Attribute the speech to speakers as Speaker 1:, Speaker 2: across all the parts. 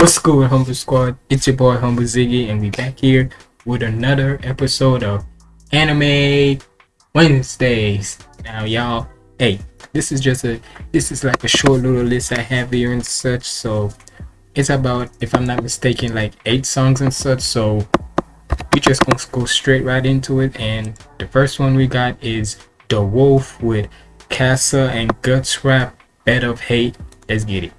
Speaker 1: What's good, Humble Squad? It's your boy Humble Ziggy, and we back here with another episode of Anime Wednesdays. Now, y'all, hey, this is just a this is like a short little list I have here and such. So it's about, if I'm not mistaken, like eight songs and such. So we just gonna go straight right into it. And the first one we got is The Wolf with Casca and Guts Rap Bed of Hate. Let's get it.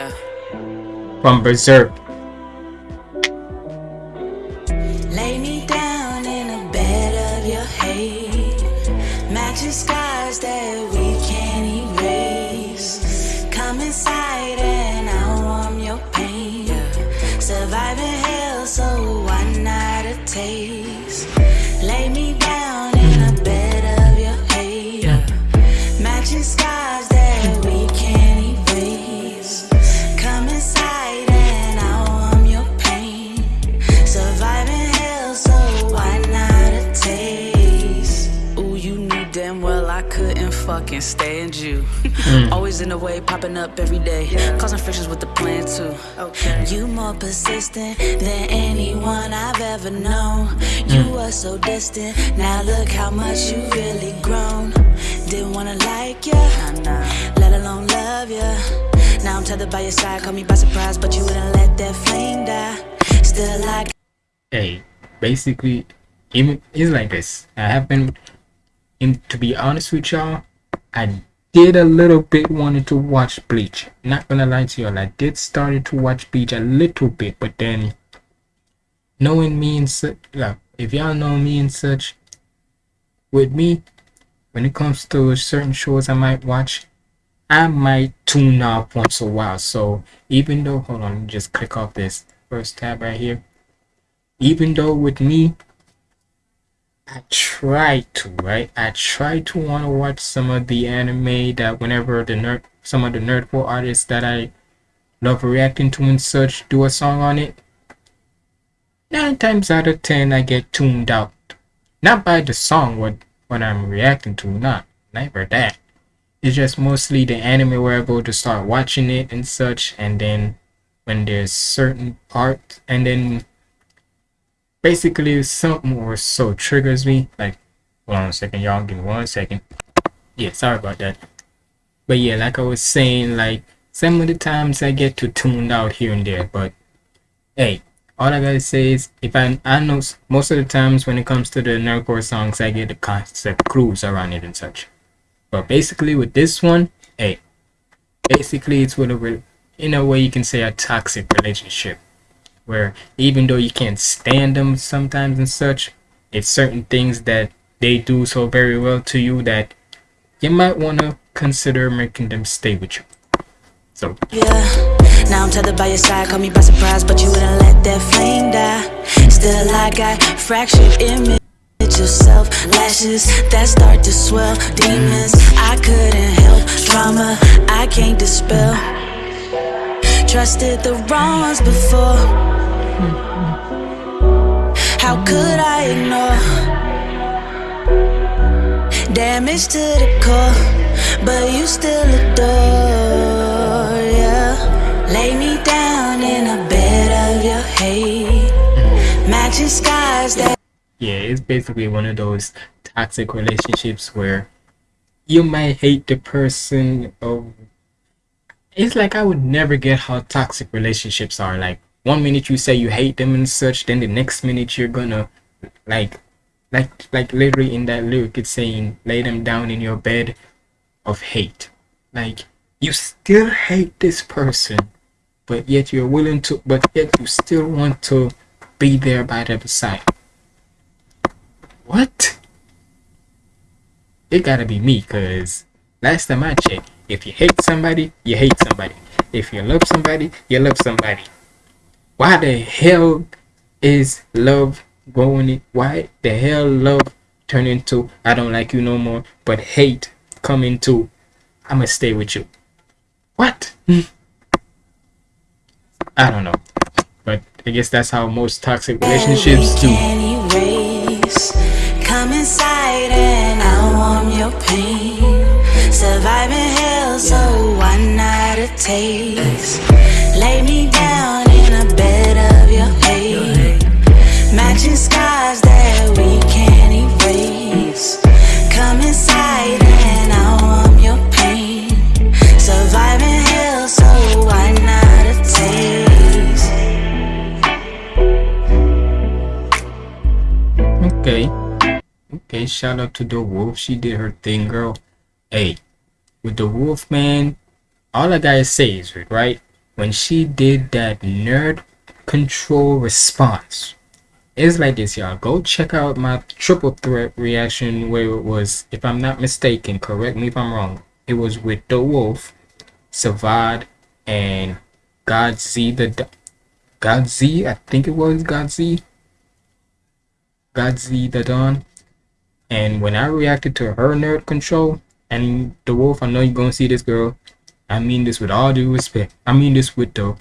Speaker 2: Yeah.
Speaker 1: From Berserk.
Speaker 2: Fucking stand you. Mm. Always in the way, popping up every day. Causing frictions with the plan too. Okay.
Speaker 3: You more persistent than anyone I've ever known. You mm. were so distant, now look how much you really grown. Didn't wanna like ya, let alone love ya. Now I'm tethered by your side, caught me by surprise, but you wouldn't let that flame die. Still like
Speaker 1: hey basically it's like this i have been in to be honest with y'all i did a little bit wanted to watch bleach. Not gonna lie to y'all i did started to watch bleach a little bit but then knowing me and such like if y'all know me and such with me when it comes to certain shows i might watch i might tune out once a while. So even though hold on just click off this first tab right here. Even though with me I try to right? I try to want to watch some of the anime that whenever the nerd some of the nerdcore artists that I love reacting to and such do a song on it nine times out of ten I get tuned out. Not by the song what what I'm reacting to not never that. It's just mostly the anime where I go to start watching it and such and then when there's certain parts and then basically something or so triggers me like hold on a second y'all give me one second. Yeah sorry about that. But yeah like i was saying like some of the times i get to tuned out here and there but hey all i gotta say is if i i know most of the times when it comes to the nerdcore songs i get the concept clues around it and such. But basically with this one hey basically it's with a in a way you can say a toxic relationship where even though you can't stand them sometimes and such, it's certain things that they do so very well to you that you might want to consider making them stay with you. So,
Speaker 3: Yeah, now I'm tethered by your side, caught me by surprise, but you wouldn't let that flame die. Still, I got fractured image of self, lashes that start to swell, demons I couldn't help, trauma I can't dispel. Trusted the wrong ones before. How could I ignore? Damage to the core, but you still adore, yeah. Lay me down in a bed of your hate, matching skies that.
Speaker 1: yeah, it's basically one of those toxic relationships where you might hate the person of it's like I would never get how toxic relationships are. Like one minute you say you hate them and such, then the next minute you're gonna like like like literally in that lyric it's saying lay them down in your bed of hate. Like you still hate this person, but yet you're willing to but yet you still want to be there by their side. What? It gotta be me, cause last time I checked, if you hate somebody, you hate somebody. If you love somebody, you love somebody. Why the hell is love going? Why the hell love turn into I don't like you no more, but hate come into I'ma stay with you. What? I don't know. But I guess that's how most toxic relationships do.
Speaker 3: Come inside and I warm your pain. Surviving hell, so why not a taste? Lay me down That we can't erase. Come inside and I warm your pain. Surviving hell, so why not a taste?
Speaker 1: Okay. Okay, shout out to the wolf. She did her thing, girl. Hey, with the wolf man, all I gotta say is right when she did that nerd control response. It's like this, y'all. Go check out my triple threat reaction where it was, if I'm not mistaken, correct me if I'm wrong. It was with the wolf, Savad, and Godz the Godz, I think it was Godz. Godz the Dawn. And when I reacted to her nerd control and the wolf, I know you're gonna see this girl. I mean this with all due respect. I mean this with the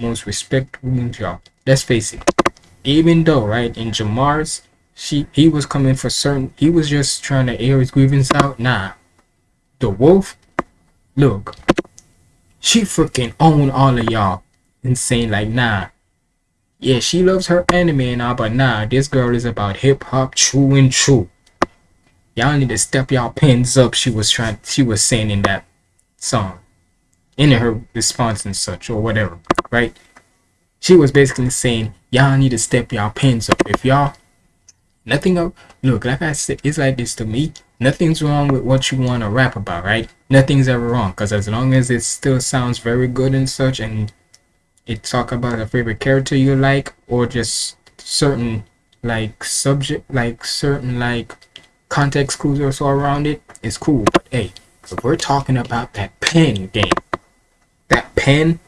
Speaker 1: most respectful y'all. Let's face it. Even though, right, in Jamar's, she he was coming for certain he was just trying to air his grievance out. Nah. The wolf, look, she freaking own all of y'all and saying like nah. Yeah, she loves her anime and all, but nah, this girl is about hip hop true and true. Y'all need to step y'all pins up, she was trying she was saying in that song. In her response and such or whatever, right? She was basically saying y'all need to step y'all pins up. If y'all nothing up look like I said it's like this to me. Nothing's wrong with what you want to rap about, right? Nothing's ever wrong because as long as it still sounds very good and such and it talk about a favorite character you like or just certain like subject like certain like context clues or so around it it's cool but hey if we're talking about that pen game that pen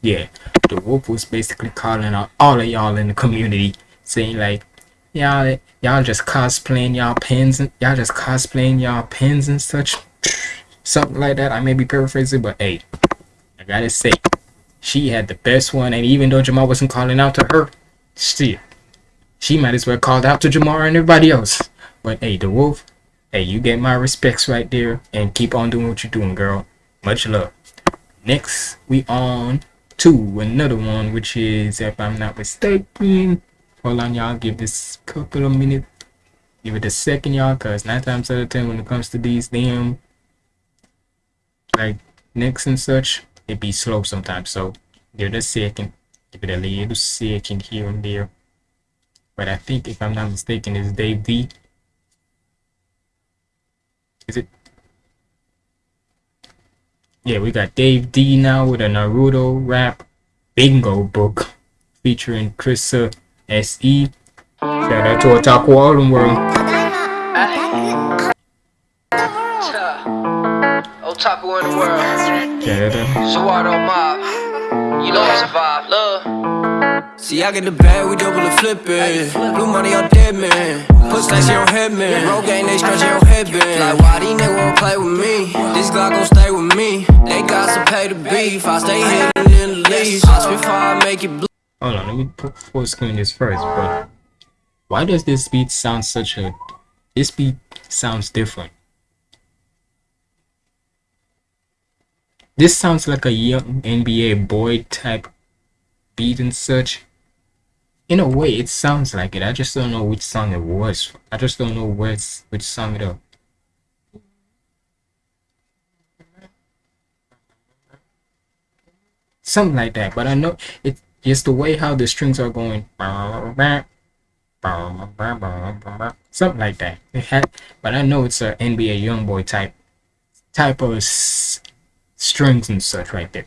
Speaker 1: yeah the wolf was basically calling out all of y'all in the community saying like y'all y'all just cosplaying y'all pins, and y'all just cosplaying y'all pins and such something like that i may be paraphrasing but hey i gotta say she had the best one, and even though Jamar wasn't calling out to her, still, she might as well called out to Jamar and everybody else. But hey, the wolf, hey, you get my respects right there, and keep on doing what you're doing, girl. Much love. Next, we on to another one, which is, if I'm not mistaken, hold on, y'all, give this couple of minutes, give it a second, y'all, cause nine times out of ten, when it comes to these damn like next and such, it be slow sometimes. So give it a second, give it a little second here and there. But I think if I'm not mistaken, it's Dave D. Is it? Yeah, we got Dave D now with a Naruto rap bingo book featuring Krista SE. Shout out to Otaku Underworld.
Speaker 4: Otaku in the world.
Speaker 1: Shout out to
Speaker 4: mob. You know I survive. Love.
Speaker 5: See, I get the bag, we double the flip it. Blue money on dead man. Put stacks on head man. Roll gang, they scratch uh-huh. your headband. Like, why these niggas won't play with me? This Glock gon' stay with me. They got to pay the beef. I stay hidden in the leaves. I spit fire, I make it blue.
Speaker 1: Hold on, let me put full screen this first, but why does this beat sound such a this beat sounds different? This sounds like a young NBA boy type beat and such. In a way, it sounds like it. I just don't know which song it was. I just don't know where which song it is. Something like that, but I know it's just the way how the strings are going. Something like that. It had, but I know it's a NBA YoungBoy type type of strings and such right there.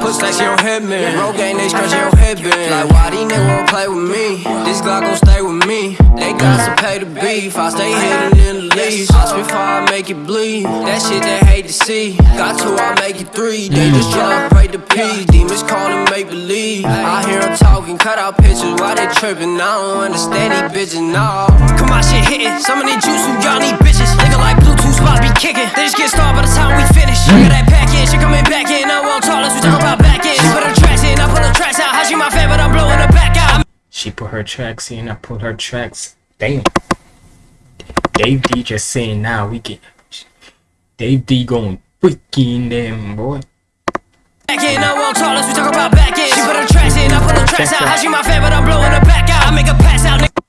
Speaker 5: Put stacks in your head, man. Roll game, they scratch your headband. Like, why these niggas won't play with me? This Glock gon' stay with me. They got to pay the beef. I stay hidden in the leash. I spit fire, I make it bleed. That shit they hate to see. Got two, I make it three. They mm. just to break the peace. Demons calling make believe. I hear them talking, cut out pictures they tripping. I don't understand these bitches, nah. Come on, shit hitting. Some of the juice who y'all need bitches. Nigga like Spots be kicking. They just get started by the time we finish. I got that pack in, she coming back in. I won't talk, let's we talk about back in. She put her tracks in, I put her tracks out. How she my fan, but I'm blowing her back out.
Speaker 1: She put her tracks in, I put her tracks. Damn. Dave D just saying now we get Dave D going freaking them boy.
Speaker 5: Back in, I won't talk, let's we talk about back in. She put her tracks in, I put her tracks out. How she my fan, but I'm blowing her back out. I make her pass out, nigga.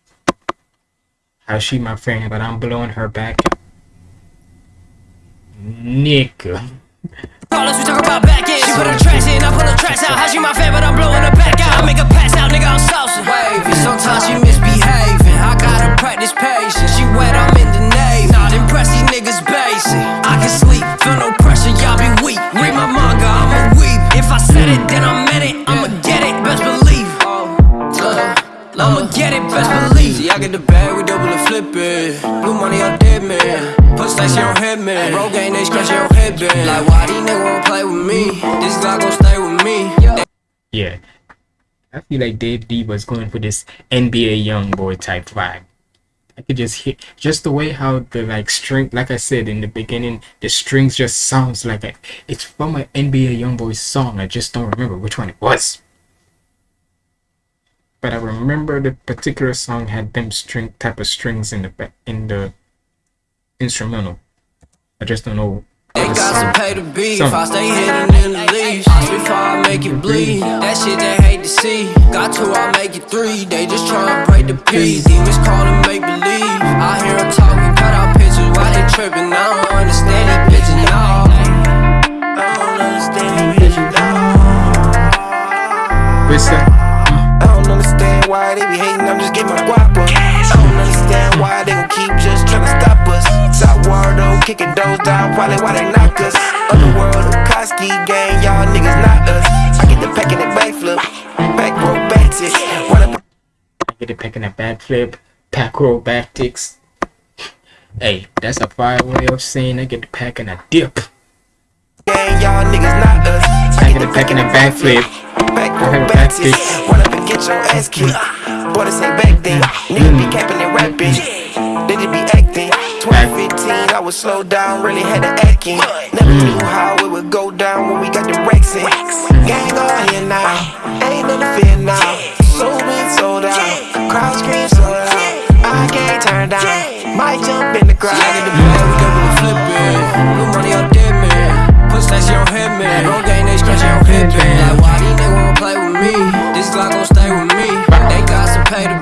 Speaker 1: How she my friend, but I'm blowing her back. Nigga.
Speaker 5: Call us, we talk about back in. She put her tracks in, I put her tracks out. How she my fan, but I'm blowing her back out. I make her pass out, nigga, I'm saucing. Wavy, sometimes she misbehaving. I gotta practice patience. She wet, I'm in the navy. Not impressed, these niggas basic. I can sleep, feel no pressure, y'all be weak. Read my manga, I'ma weep. If I said it, then I meant it. I'ma get it, best believe. I'ma get it, best believe. See, I get the bag, we double and flip it. Blue money on dead man. Put stacks in your head, man. Roll game, they scratch your headband. Like, why these niggas won't play with me? This Glock gon' stay with me.
Speaker 1: Yeah. I feel like Dave D was going for this NBA YoungBoy type vibe. I could just hear just the way how the like string like I said in the beginning, the strings just sounds like a, it's from an NBA young boy song. I just don't remember which one it was. But I remember the particular song had them string type of strings in the ba- in the instrumental. I just don't know.
Speaker 5: They got
Speaker 1: song.
Speaker 5: to pay the beef.
Speaker 1: Song.
Speaker 5: I stay hidden in the leash. Before I make it bleed. That shit they hate to see. Got two, I make it three. They just tryna break the peace. Demons calling make believe. I hear them talking, cut out pictures while they tripping. I don't understand these bitches, no. I don't understand these bitches,
Speaker 1: What's that?
Speaker 6: I don't understand why they be hating, I'm just getting my guap up. I don't understand why they gon' keep just tryna stop us. Sourdough, kicking doors down, probably why they knock us. Underworld, Koski gang, y'all niggas not us. I get the pack in the backflip, back row back tick. Run
Speaker 1: I get it picking a bad flip, pack back. Hey, that's a fire way of saying I get the pack in a dip.
Speaker 6: gang, y'all niggas not us.
Speaker 1: I get it back in a backflip.
Speaker 6: Back
Speaker 1: I
Speaker 6: row
Speaker 1: have a
Speaker 6: back
Speaker 1: back
Speaker 6: tick.
Speaker 1: tick.
Speaker 6: Run up and get your ass kicked. Boy, this ain't back then. Niggas be capping and rapping. They just be acting. 2015, I was slow down, really had to act in. Never knew how it would go down when we got the racks in. Gang on here now, ain't no fear now.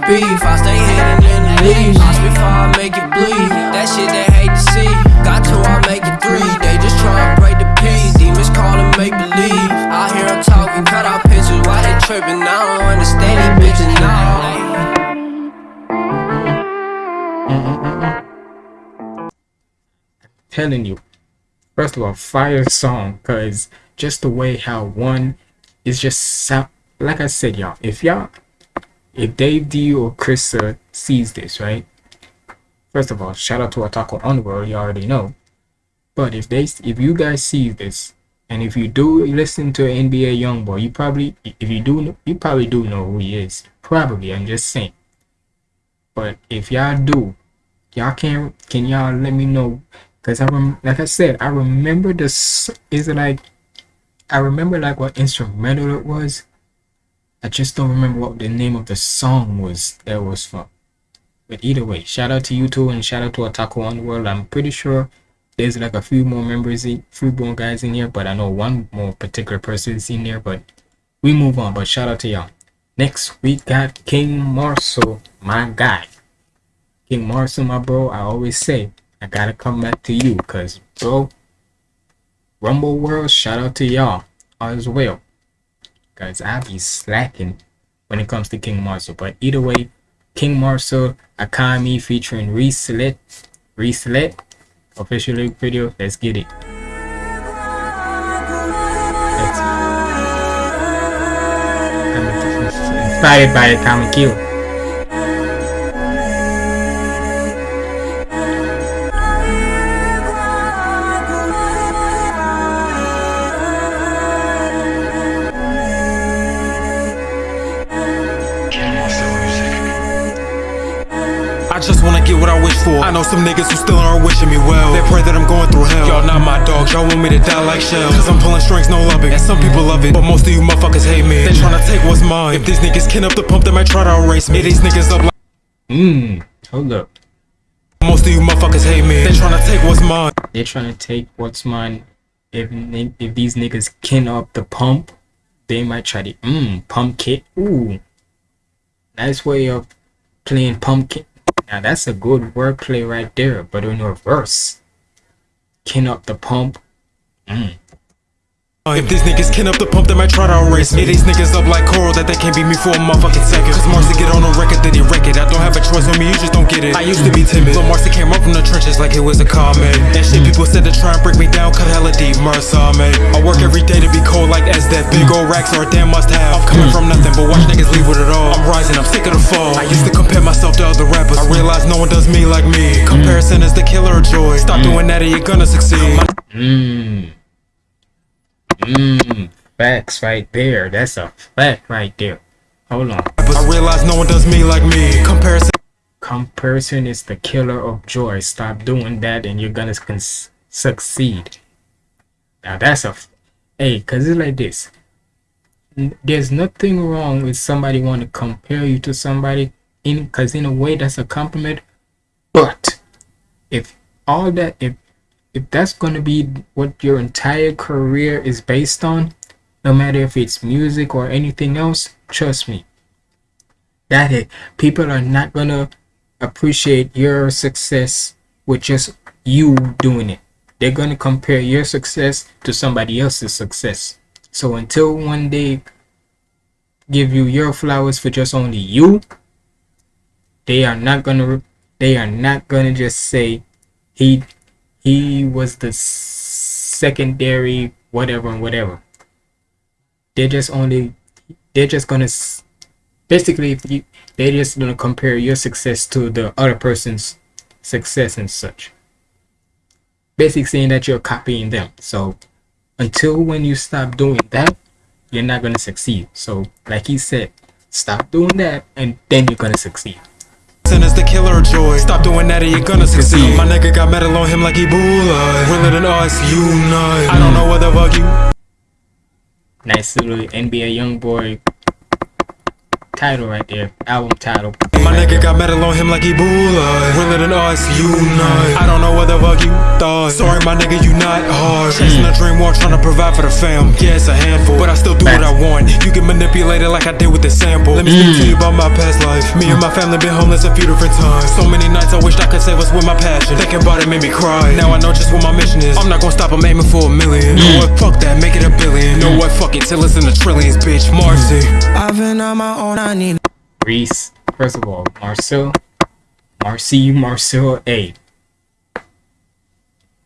Speaker 5: Beef. I stay hidden in the leash. I spit fire, I make it bleed. That shit they hate to see. Got I make it three. They just tryna break the peace. Demons make believe. I hear them talking, cut out pictures while they. I don't understand
Speaker 1: telling you, first of all, fire song, cause just the way how one is just. Like I said, y'all, if y'all, if Dave D or Chris uh, sees this, right? First of all, shout out to Otaku Underworld, you already know. But if they, if you guys see this, and if you do listen to NBA YoungBoy, you probably, if you do, you probably do know who he is. Probably, I'm just saying. But if y'all do, y'all can can y'all let me know because i rem- like i said i remember this is it like i remember like what instrumental it was i just don't remember what the name of the song was that was for. but either way shout out to you two and shout out to Otaku Underworld. i'm pretty sure there's like a few more members in, few more guys in here but i know one more particular person is in there but we move on but shout out to y'all next we got king marshall my guy King Marcel, my bro, I always say I gotta come back to you, cause bro, Rumble World, shout out to y'all as well, guys. I be slacking when it comes to King Marcel. But either way, King Marcel Akame featuring Reslet. Reslet. Official lyric video. Let's get it. Let's. Inspired by Akame Kill.
Speaker 7: For. I know some niggas who still aren't wishing me well. They pray that I'm going through hell. Y'all not my dogs, y'all want me to die like Sheele. Cause I'm pulling strings, no loving. And some people love it, but most of you motherfuckers hate me. They tryna take what's mine. If these niggas can up the pump, they might try to erase me. These niggas up like
Speaker 1: Mmm. Hold up.
Speaker 7: most of you motherfuckers hate me. They tryna take what's mine.
Speaker 1: They're trying to take what's mine. If if these niggas kin up the pump, they might try to mmm pump kit. Ooh, nice way of playing pumpkin. Now that's a good wordplay right there. But in reverse, can up the pump. Mm.
Speaker 7: Uh, if these niggas can up the pump, they might try to erase me. These niggas up like coral that they can't beat me for a motherfucking second. Cause Marcy get on a record that he wreck it. I don't have a choice on me, you just don't get it. I used to be timid, but Marcy came up from the trenches like it was a comment. And shit, people said to try and break me down, cut hella deep, Marcy, man. I work every day to be cold like as that big old racks are a damn must have. I'm coming from nothing, but watch niggas leave with it all. I'm rising, I'm sick of the fall. I used to compare myself to other rappers. I realized no one does me like me. Mm. Comparison is the killer of joy. Stop doing that or you're gonna succeed. My
Speaker 1: Mmm. Facts right there. That's a fact right there. Hold on.
Speaker 7: I realize no one does me like me. Comparison
Speaker 1: Comparison is the killer of joy. Stop doing that and you're gonna succeed. Now that's a. F- hey, cause it's like this. There's nothing wrong with somebody want to compare you to somebody in, cause in a way that's a compliment. But if all that, if if that's gonna be what your entire career is based on, no matter if it's music or anything else, trust me, that it people are not gonna appreciate your success with just you doing it. They're gonna compare your success to somebody else's success. So until one day give you your flowers for just only you, they are not gonna they are not gonna just say he he was the secondary whatever and whatever. They're just only they're just gonna basically if you they're just gonna compare your success to the other person's success and such. Basically saying that you're copying them. So until when you stop doing that you're not gonna succeed. So like he said stop doing that and then you're gonna succeed
Speaker 7: is the killer of joy. Stop doing that or you're gonna succeed. My nigga got metal on him like Ebola. Realer than us, unite. I don't know what the fuck you.
Speaker 1: nice little nba young boy title right there album title
Speaker 7: My nigga got metal on him like Ebola. Realer than us, unite. I don't know what the fuck you thought. Sorry, my nigga, you not hard. Hmm. Chasing a dream while trying to provide for the fam. Yeah, it's a handful, but I still do what I want. You get manipulated like I did with the sample. Let me speak to you hmm. about my past life. Me and my family been homeless a few different times. So many nights I wished I could save us with my passion. Thinking about it made me cry. Now I know just what my mission is. I'm not gonna stop, I'm aiming for a million. Hmm. Know what? Fuck that, make it a billion. Know what? Fuck it, till it's in the trillions, bitch. Marcy.
Speaker 6: I've been on my own, I
Speaker 1: Reese, first of all, Marcel, Marcy, Marcel, A.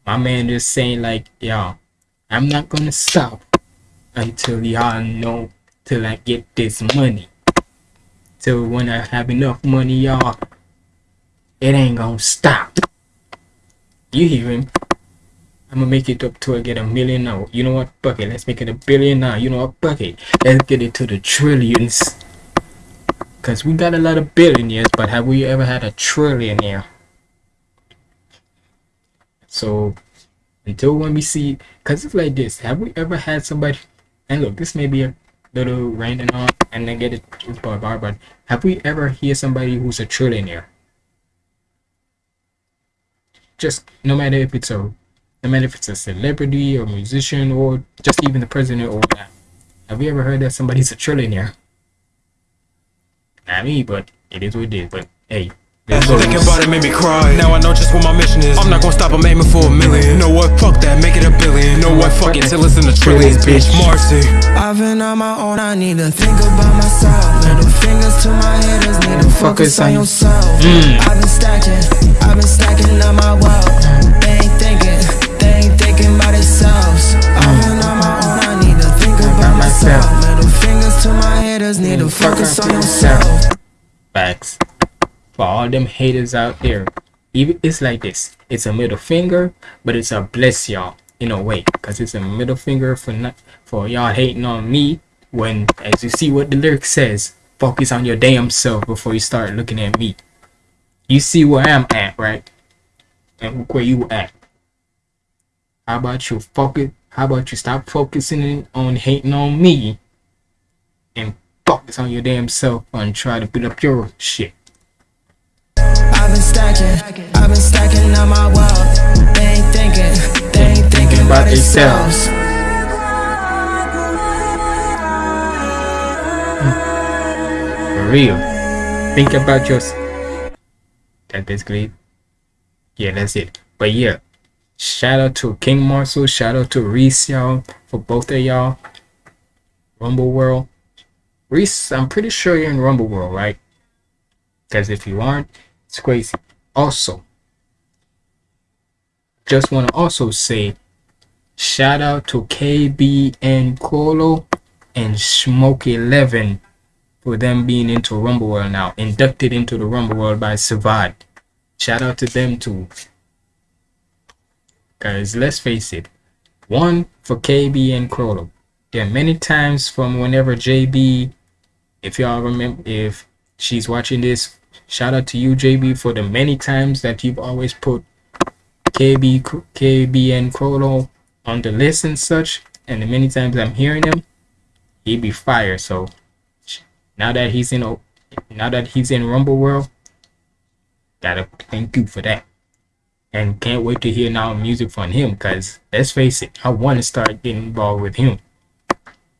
Speaker 1: My man just saying like, y'all, I'm not gonna stop until y'all know till I get this money. Till when I have enough money, y'all, it ain't gonna stop. You hear him? I'm gonna make it up till I get a million now. You know what? Fuck it. Let's make it a billion now. You know what? Fuck it. Let's get it to the trillions. Because we got a lot of billionaires, but have we ever had a trillionaire? So, until when we see, because it's like this, have we ever had somebody, and look, this may be a little random on, and then get it bar, but have we ever hear somebody who's a trillionaire? Just no matter if it's a, no matter if it's a celebrity or musician or just even the president or that. Have we ever heard that somebody's a trillionaire? Not me, but it is what it is. But hey, there's
Speaker 7: Thinking about it made me cry. Now I know just what my mission is. I'm not gonna stop, I'm aiming for a million. Know what? Fuck that, make it a billion. Know what? Fuck it, till it's in the trillions, bitch. Marcy.
Speaker 6: I've been on my own, I need to think about myself. Middle fingers to my haters, need to focus on yourself. Mm. I've been stacking, I've been stacking up my wealth. They ain't thinking, they ain't thinking about themselves. I've been on my own, I need to think about myself. Fingers to my haters, need to focus on yourself.
Speaker 1: Facts. For all them haters out there, even it's like this. It's a middle finger, but it's a bless y'all in a way, cause it's a middle finger for not for y'all hating on me. When, as you see what the lyric says, focus on your damn self before you start looking at me. You see where I'm at, right? And where you at. How about you focus? How about you stop focusing on hating on me and focus on your damn self and try to build up your shit.
Speaker 8: I've been stacking, I've been stacking on my wealth. They ain't thinking, they ain't thinking about
Speaker 1: themselves.
Speaker 8: themselves.
Speaker 1: For real. Think about your. That basically. Yeah, that's it. But yeah, shout out to King Marcel. Shout out to Reese, y'all, for both of y'all. Rumble World. Reese, I'm pretty sure you're in Rumble World, right? Because if you aren't, it's crazy. Also, just want to also say shout out to KB and Colo and Smoke 11 for them being into Rumble World now, inducted into the Rumble World by Savad. Shout out to them too. Guys, let's face it. One for KB and. There are many times from whenever JB, if y'all remember, if she's watching this, shout out to you, JB, for the many times that you've always put KB, KB and Crollo on the list and such. And the many times I'm hearing him, he'd be fire. So now that he's in, now that he's in Rumble World, gotta thank you for that and can't wait to hear now music from him because let's face it i want to start getting involved with him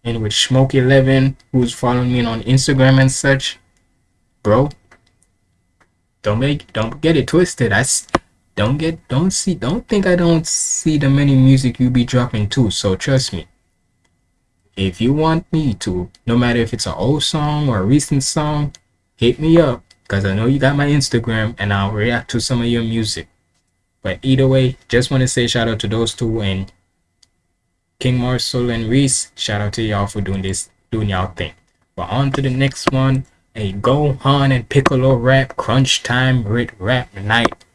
Speaker 1: and with smoke 11 who's following me on instagram and such. Bro don't make don't get it twisted. I don't get don't see don't think i don't see the many music you be dropping too so trust me. If you want me to no matter if it's an old song or a recent song hit me up because i know you got my instagram and i'll react to some of your music. But either way, just want to say shout out to those two and King Marcel and Reese. Shout out to y'all for doing this, doing y'all thing. But on to the next one. A Gohan and Piccolo rap crunch time Rit rap night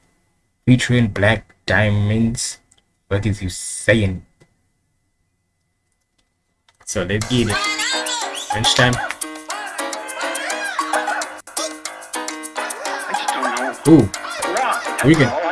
Speaker 1: featuring Black Diamonds. What is you saying? So let's get it. Crunch time. Ooh. We can-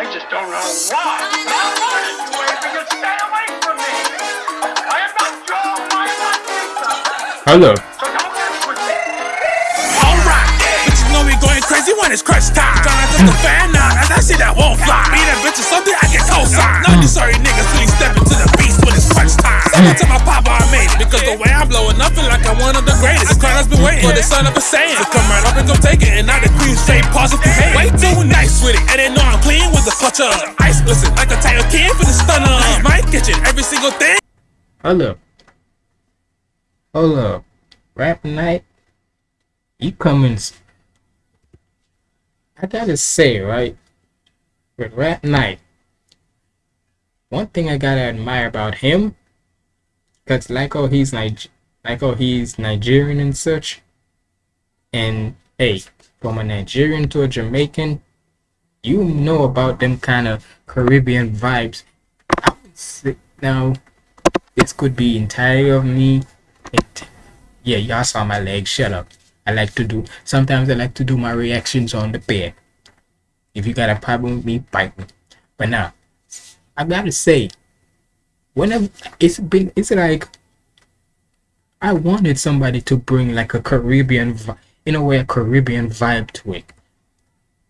Speaker 9: going crazy when it's crunch time. Mm. Tryna just a fan now, and that shit that won't fly. Be that bitch or something, I get co-sign. Mm. None of these sorry niggas really step into the beast when it's crunch time. Someone mm. tell my papa I made it, because the way I'm blowing up, feel like I'm one of the greatest. This crowd has been waiting for the son of a Saiyan. To come right up and come take it, and now the queen straight pause if you hate. Way too nice with it, and they know I'm clean with the culture. Ice listen, like a tiger kid for the stunner. My kitchen, every single thing.
Speaker 1: Hold up. Hold up. Rap night. You coming? I gotta say, right? With rap night, one thing I gotta admire about him, cause like how he's Nig- like how he's Nigerian and such, and hey, from a Nigerian to a Jamaican, you know about them kind of Caribbean vibes. Now, this could be entirely of me. Yeah, y'all saw my legs. Shut up. I like to do. Sometimes I like to do my reactions on the bed. If you got a problem with me, bite me. But now, I gotta say, whenever it's been, it's like I wanted somebody to bring like a Caribbean, in a way, a Caribbean vibe to it,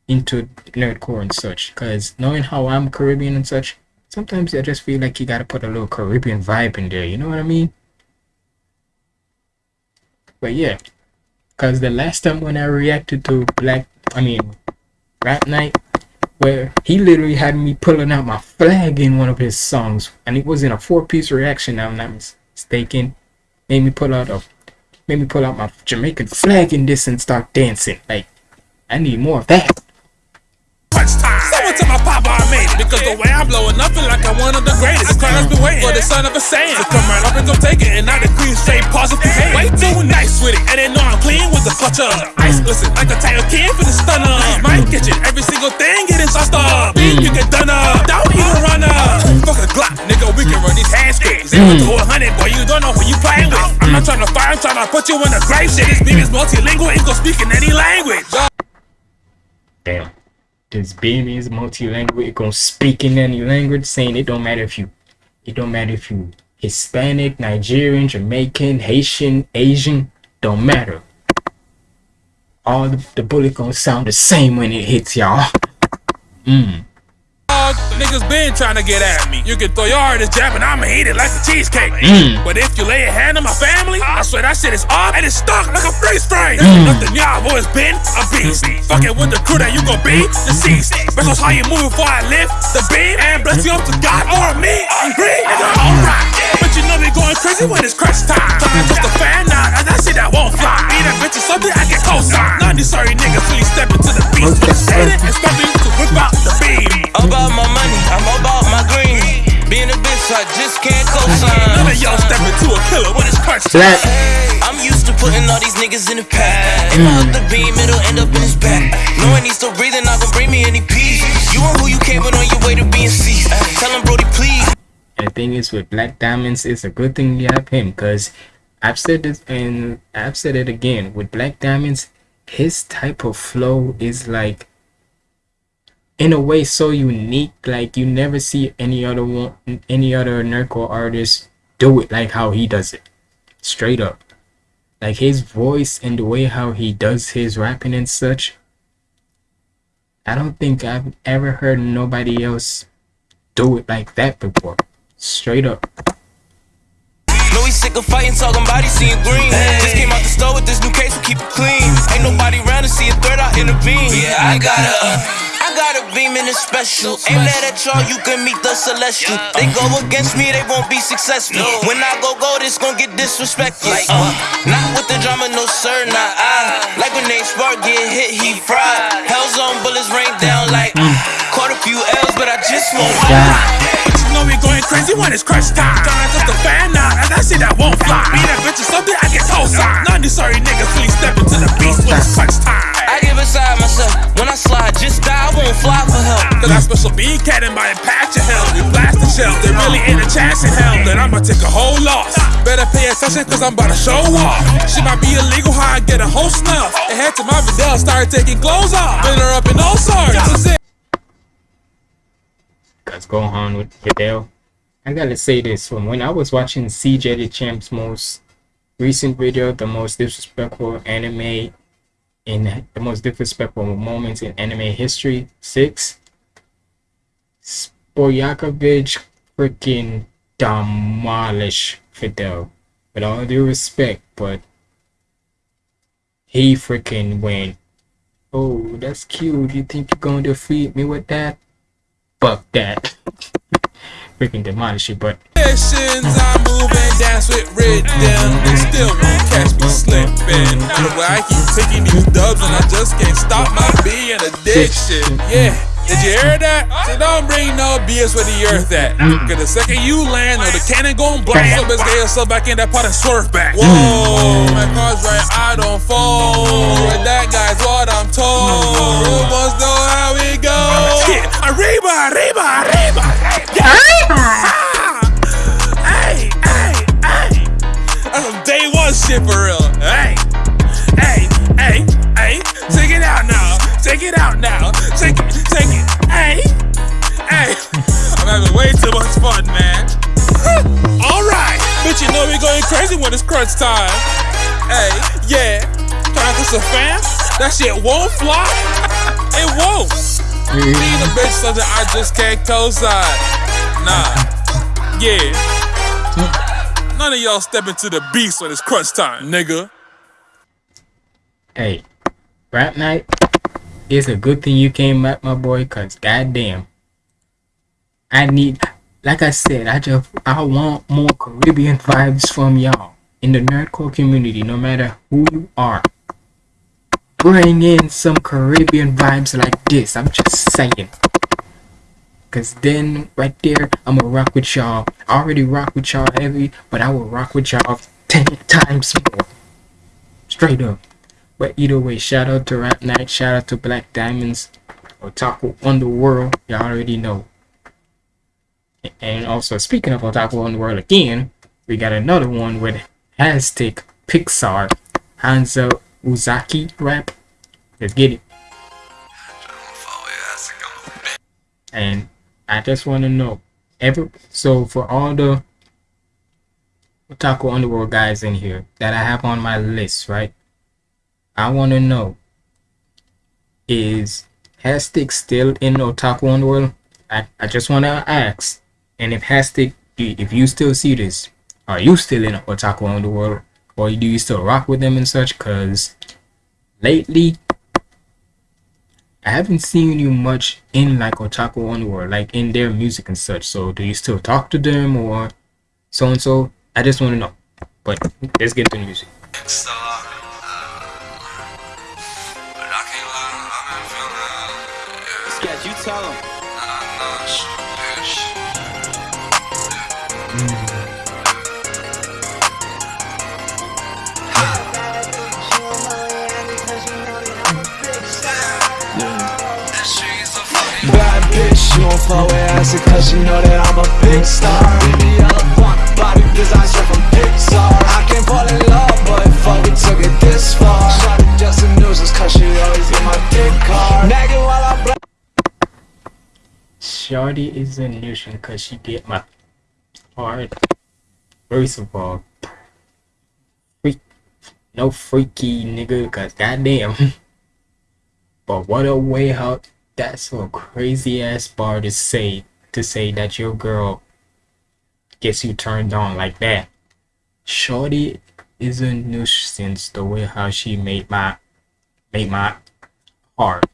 Speaker 1: into nerdcore and such. Cause knowing how I'm Caribbean and such, sometimes I just feel like you gotta put a little Caribbean vibe in there. You know what I mean? But yeah, cause the last time when I reacted to Black, I mean, Rap Night, where he literally had me pulling out my flag in one of his songs, and it was in a four-piece reaction. I'm not mistaken. Made me pull out a, made me pull out my Jamaican flag in this and start dancing. Like, I need more of that.
Speaker 9: Crunch time. Someone tell my papa I made it. Because the way I'm blowing up, feel like I'm one of the greatest. The crowd's been waiting for the son of a Saiyan. To come right up and go take it. And now the queen straight positive hate. Way too nice with it. And they know I'm clean with the clutch of ice. Listen, like a tiger kid for the stunner. My kitchen, every single thing getting sauced up. Bean, you get done up. Don't even run up. Fuck a Glock, nigga, we can run these hands straight. Zero to mm. 100, boy, you don't know who you playing with. I'm not trying to fight, I'm trying to put you in the grave shit. This beam is multilingual, it go speak in any language.
Speaker 1: Damn. This beam is multilingual. It gonna speak in any language, saying it don't matter if you, it don't matter if you Hispanic, Nigerian, Jamaican, Haitian, Asian, don't matter. All the, the bullet gonna sound the same when it hits y'all. Mmm.
Speaker 9: Dog, Niggas been trying to get at me. You can throw your hardest jab and I'ma eat it like a cheesecake.
Speaker 1: Mm.
Speaker 9: But if you lay a hand on my family, I swear that shit is off and it's stuck like a freeze frame. Ain't nothing y'all always been a beast. Fucking with the crew that you gon' be deceased. Because how you move before I lift the beam and bless you up to God or me. I'm green, nigga, alright. But you know me going crazy when it's crunch time. To just a fan out, and that shit that won't fly. Be that bitch or something, I get cosign. None of these sorry niggas really step into the beast. Hate it,
Speaker 10: I just can't
Speaker 9: None
Speaker 10: co-sign.
Speaker 9: of y'all step into a killer when it's crunch time.
Speaker 1: Slap.
Speaker 10: I'm used to putting all these niggas in the pack. If I hook the beam, it'll end up in his back. Knowing he's still breathing, not gonna bring me any peace. You and who you came with on your way to being seized. Tell him, Brody, please.
Speaker 1: And the thing is with Black Diamonds, it's a good thing you have him because I've said this and I've said it again. With Black Diamonds, his type of flow is like in a way so unique. Like you never see any other one any other Nerdcore artist do it like how he does it. Straight up. Like his voice and the way how he does his rapping and such. I don't think I've ever heard nobody else do it like that before. Straight up.
Speaker 10: Know he's sick of fighting, talking about he seeing green. Just came out the store with this new case, we keep it clean. Ain't nobody around to see a third out in the beam. Yeah, I got a, uh, I got a beam in a special. Ain't that at y'all, you can meet the celestial. They go against me, they won't be successful. When I go go, this gon' get disrespectful. Uh, not with the drama, no sir, not I. Like when they spark get hit, he fried. Hell's on bullets rain down like caught a few L's, but I just won't.
Speaker 9: Know we going crazy when it's crunch time. Trying just a fan out, and that shit that won't fly. Be that bitch or something, I get cosign. None of these sorry niggas really step into the beast when it's crunch time.
Speaker 10: I get beside myself when I slide, just die, I won't fly for help.
Speaker 9: Cause I special bean cat in my patch of hell. We blast the shell, there really ain't a chance in hell. Then I'ma take a whole loss. Better pay attention cause I'm about to show off. She might be illegal, how I get a whole snuff. And head to my Vidal, started taking clothes off. Been her up in all sorts. That's it.
Speaker 1: Cause Gohan with Videl. I gotta say this from when I was watching CJ DaChamp's most recent video, the most disrespectful anime in the most disrespectful moments in anime history, six. Spopovich freaking demolish Videl. With all due respect, but he freaking went, Oh, that's cute. You think you're gonna defeat me with that? Fuck that. freaking demolish it, but
Speaker 9: I move and dance with rhythm. They still won't catch me slipping. I keep taking these dubs and I just can't stop my being addiction. Yeah. Did you hear that? So don't bring no BS the earth at. Mm. Cause the second you land, or the cannon gon' blast. So best get yourself back in that pot and swerve back. Mm. Whoa, my car's right, I don't fall. But that guy's what I'm told. Mm. Know how it goes. Arriba, arriba, arriba. Yeah. Hey, hey, hey. That's some day one shit for real. Hey, hey, hey, hey. Take it out now. Take it out now. Take it, take it. Hey, hey. I'm having way too much fun, man. All right, but you know we going crazy when it's crunch time. Hey, yeah. Trying to a fan? That shit won't fly. It won't. Being a bitch something I just can't co-sign. Nah. Yeah. None of y'all step into the beast when it's crunch time, nigga.
Speaker 1: hey, rap night it's a good thing you came up, my boy, cause goddamn. I need like I said, I just I want more Caribbean vibes from y'all in the nerdcore community, no matter who you are. Bring in some Caribbean vibes like this. I'm just saying. Cause then right there, I'ma rock with y'all. I already rock with y'all heavy, but I will rock with y'all ten times more. Straight up. But either way, shout out to Rap Night, shout out to Black Diamonds, Otaku Underworld. Y'all already know. And also, speaking of Otaku Underworld again, we got another one with Hashtag Pixar, Hanzo Uzaki rap. Let's get it. And I just want to know, every so for all the Otaku Underworld guys in here that I have on my list, right? I want to know, is Hastic still in Otaku Underworld? I, I just want to ask, and if Hastic, if you still see this, are you still in Otaku Underworld? Or do you still rock with them and such? Because lately, I haven't seen you much in like Otaku Underworld, like in their music and such. So do you still talk to them or so and so? I just want to know. But let's get to the music.
Speaker 5: Sketch, you tell him.
Speaker 11: Bad mm. Fuck with acid cause you know that I'm a big star Baby, I want body from Pixar I can't fall in love, but fuck, we took it this far Shawty just a nuisance cause she always get my dick hard Nagging while I
Speaker 1: is a nuisance because she get my heart. First of all, freak, no freaky nigga, cause goddamn. But what a way how that's a crazy ass bar to say to say that your girl gets you turned on like that. Shorty is a nuisance the way how she made my made my heart.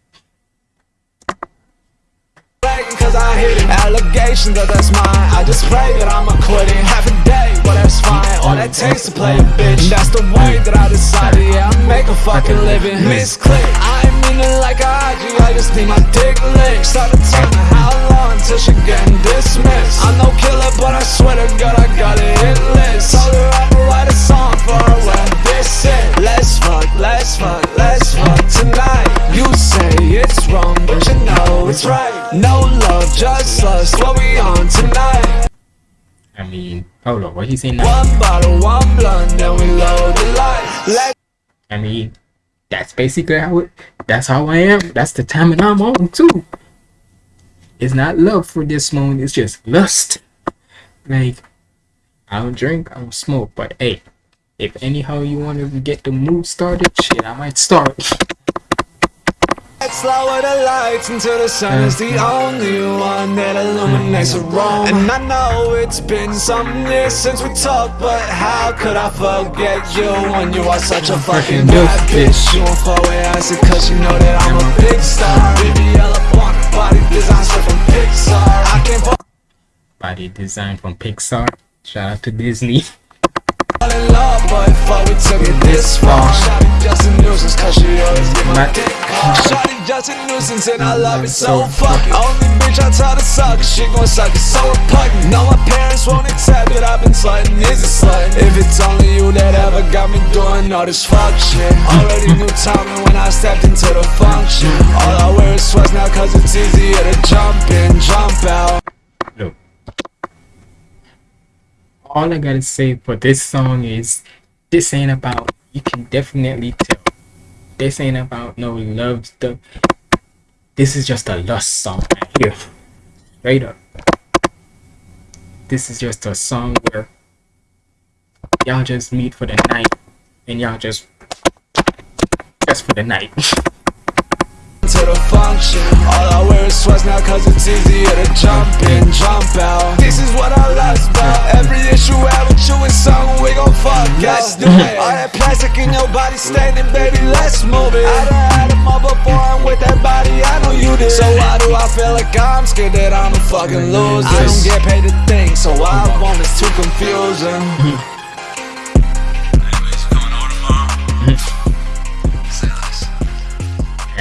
Speaker 11: cause I hit it Allegation that that's mine. I just pray that I'ma Half a day, well that's fine. All that takes to play a bitch. That's the way that I decided. Yeah, I make a fucking living. Misclick I meaning like a IG I just need my dick licked. Started telling how long Until she getting dismissed. I'm no killer but I swear to God I got a hit list. Told her I'ma write a song for her when this it Let's fuck, let's fuck, let's fuck tonight. You say it's wrong but you know it's right. No love, just lust, what we on tonight?
Speaker 1: I mean, hold on, what he saying now?
Speaker 11: One bottle, one blunt, then we load the light Let
Speaker 1: I mean, that's basically how it. That's how I am. That's the time and I'm on too. It's not love for this moment. It's just lust. Like, I don't drink, I don't smoke, but hey, if anyhow you want to get the mood started, shit, I might start.
Speaker 11: Let's lower the lights until the sun is the only one that illuminates the room. And I know it's been some years since we talked But how could I forget you when you are such a fucking bad bitch? You won't fuck with acid cause you know that I'm a big star. Baby, I look on body design straight from Pixar. I can't
Speaker 1: Body design from Pixar. Shout out to Disney.
Speaker 11: nuisance cause she always get my dick hard Shawty just a nuisance and I love it so fucking Only bitch I tell to suck she gon' suck it so repugnant No my parents won't accept that I've been slutting is a slut If it's only you that ever got me doing all this fuck shit. Already knew timing when I stepped into the function. All I wear is sweats now cause it's easier to jump in, jump out.
Speaker 1: All I gotta say for this song is this ain't about you can definitely tell. This ain't about no love stuff. This is just a lust song right here. Straight up. This is just a song where y'all just meet for the night and y'all just just for the night.
Speaker 11: to the function. All I wear is sweats now cause it's easier to jump in, jump out. This is what I lust about. Every issue I have with you is something we gon' fuck. Let's do it. All that plastic in your body standing, baby, let's move it. I done had them all before, I'm with that body, I know you did. So why do I feel like I'm scared that I'm a fucking loser? I don't get paid to think, so I oh want is too confusing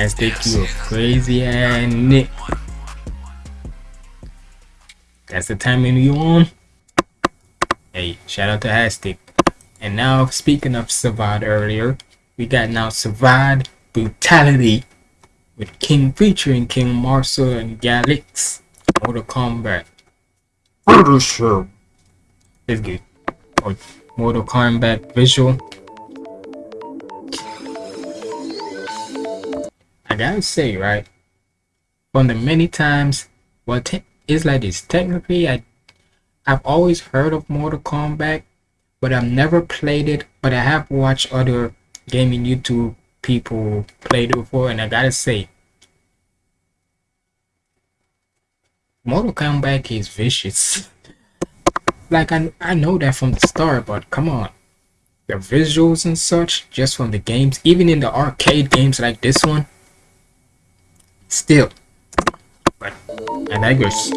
Speaker 1: As they do a crazy ass Nick. That's the timing you on. Hey, shout out to Hastic. And now, speaking of Savad earlier, we got now Savad Brutality with King featuring King Marcel and Galix. Mortal Kombat. Finisher. It's good. Or Mortal Kombat visual. I gotta say, right? From the many times, well, it's like this. Technically, I, I've always heard of Mortal Kombat, but I've never played it. But I have watched other gaming YouTube people play it before, and I gotta say, Mortal Kombat is vicious. like I, I know that from the start, but come on, the visuals and such, just from the games, even in the arcade games like this one, still. But I digress.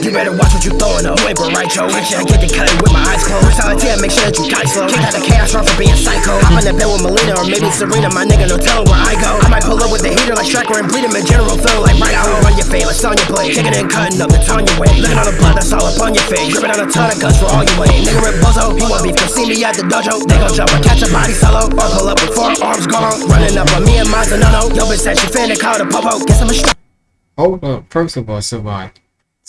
Speaker 12: You better watch what you throwing. Wait, but right, Joe. Actually, I get the cut with my eyes closed. Brutality, I make sure that you die slow. Kick out the chaos, run for being psycho. Hop in the bed with Mileena or maybe Sareena. My nigga, no telling where I go. I might pull up with the heater like Stryker and bleed him in general. Feel like right out, run your like on your blade. Kicking and cutting up, it's on your way. Looking on the blood, that's all up on your face. Dripping on a ton of guts for all you weigh. Nigga, rip bozo. He want beef, come see me at the dojo. They gon' jump or catch a body solo. Or pull up with four arms gone. Running up on me and mine's a no-no. Yo, bitch said she finna call the popo. Guess I'm a.
Speaker 1: Hold up. First of all, Savant.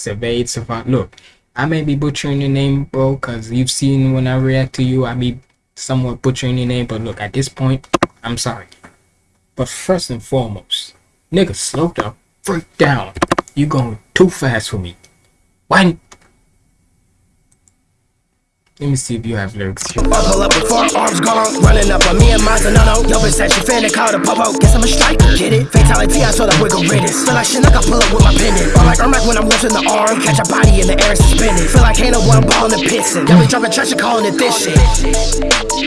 Speaker 1: Surveyed Savant. Look, I may be butchering your name, bro, because you've seen when I react to you, I be somewhat butchering your name. But look, at this point, I'm sorry. But first and foremost, nigga, slow down. Freak down. You going too fast for me. Why? Let me see if you have lyrics here.
Speaker 12: Or pull up with four arms gone. Running up on me and mine's a no-no. Yo, bitch said she finna call the popo. Guess I'm a striker. Get it? Fatality, I saw the wiggle riddance. Feel like shit, like I pull up with my pendant. Or like Ermac when I'm lifting the arm. Catch a body in the air and suspended. Feel like ain't no one ball in the piston. Yo, we dropping trash and calling it this shit.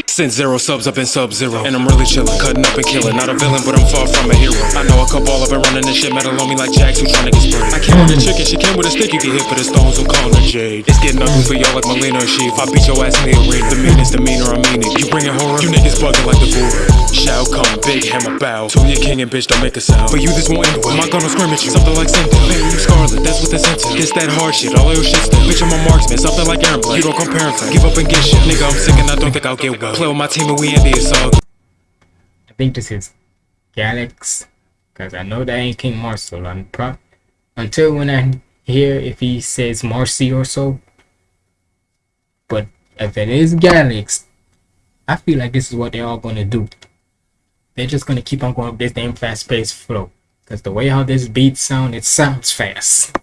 Speaker 7: Since zero subs, I've been sub zero. And I'm really chillin', cutting up and killing. Not a villain, but I'm far from a hero. I know a couple, I've been running this shit metal on me like Jax who tryna get sprayed. I came with a chicken, she came with a stick, you get hit for the stones, I'm calling her Jade. It's getting ugly for y'all like Mileena or Sheaf. I beat your ass in the arena. The meanest demeanor, I mean it. You bringin' horror, you niggas bugging like the Guru. Shao Kahn, big hammer bow. To your king and bitch, don't make a sound. But you this won't end well. Am I gonna scrimmage you? Something like Cynthia. Man, you Skarlet, that's what that's into. This that hard shit, all your shit still. Bitch, I'm a marksman, something like Erron Black. You don't compare and Give up and get shit. Nigga, I'm sick and I don't think I'll get well. Play with my team and we end it, so.
Speaker 1: I think this is Galax, because I know that ain't King Marcel. I'm pro- until when I hear if he says Marcy or so. But if it is Galax, I feel like this is what they're all gonna do. They're just gonna keep on going with this damn fast paced flow. Cause the way how this beat sound, it sounds fast.